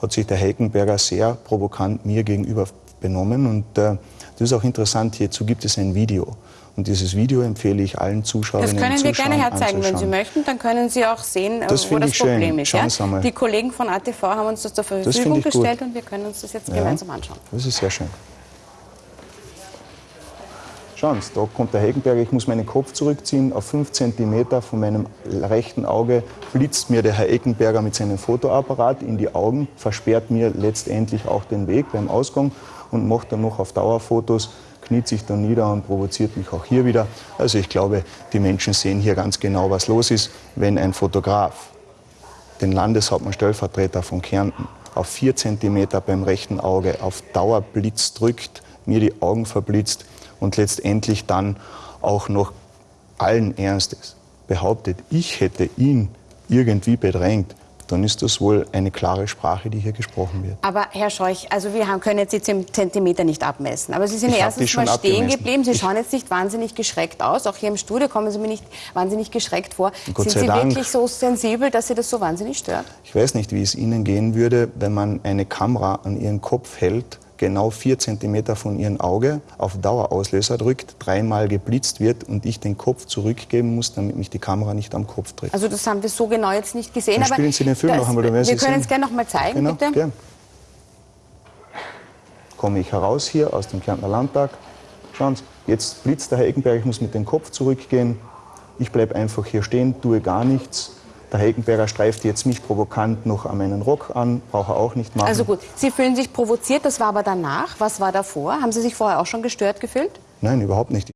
hat sich der Heckenberger sehr provokant mir gegenüber benommen. Und äh, das ist auch interessant, hierzu gibt es ein Video. Und dieses Video empfehle ich allen Zuschauerinnen und Zuschauern Das können wir gerne herzeigen, wenn Sie möchten. Dann können Sie auch sehen, das wo das Problem schön. ist. Ja? Schauen Die Kollegen von ATV haben uns das zur Verfügung das gestellt und wir können uns das jetzt ja. gemeinsam anschauen. Das ist sehr schön. Schauen Sie, da kommt der Heckenberger, ich muss meinen Kopf zurückziehen. Auf 5 cm von meinem rechten Auge blitzt mir der Herr Eckenberger mit seinem Fotoapparat in die Augen, versperrt mir letztendlich auch den Weg beim Ausgang und macht dann noch auf Dauerfotos, kniet sich dann nieder und provoziert mich auch hier wieder. Also ich glaube, die Menschen sehen hier ganz genau, was los ist, wenn ein Fotograf den Landeshauptmann Stellvertreter von Kärnten auf 4 cm beim rechten Auge auf Dauerblitz drückt, mir die Augen verblitzt, und letztendlich dann auch noch allen Ernstes behauptet, ich hätte ihn irgendwie bedrängt, dann ist das wohl eine klare Sprache, die hier gesprochen wird. Aber Herr Scheuch, also wir haben, können jetzt die Zentimeter nicht abmessen. Aber Sie sind ich erstens mal stehen abgemessen. geblieben. Sie schauen jetzt nicht wahnsinnig geschreckt aus. Auch hier im Studio kommen Sie mir nicht wahnsinnig geschreckt vor. Gott sind Sie Dank. wirklich so sensibel, dass Sie das so wahnsinnig stört? Ich weiß nicht, wie es Ihnen gehen würde, wenn man eine Kamera an Ihren Kopf hält genau vier Zentimeter von ihrem Auge auf Dauerauslöser drückt, dreimal geblitzt wird und ich den Kopf zurückgeben muss, damit mich die Kamera nicht am Kopf trifft. Also das haben wir so genau jetzt nicht gesehen. Dann spielen Sie den Film noch einmal. Wir können es gerne noch mal zeigen, genau, bitte. Gern. Komme ich heraus hier aus dem Kärntner Landtag. Schauen Sie, jetzt blitzt der Herr Eckenberg, ich muss mit dem Kopf zurückgehen. Ich bleibe einfach hier stehen, tue gar nichts. Der Heckenberger streift jetzt mich provokant noch an meinen Rock an, braucht er auch nicht machen. Also gut, Sie fühlen sich provoziert, das war aber danach. Was war davor? Haben Sie sich vorher auch schon gestört gefühlt? Nein, überhaupt nicht.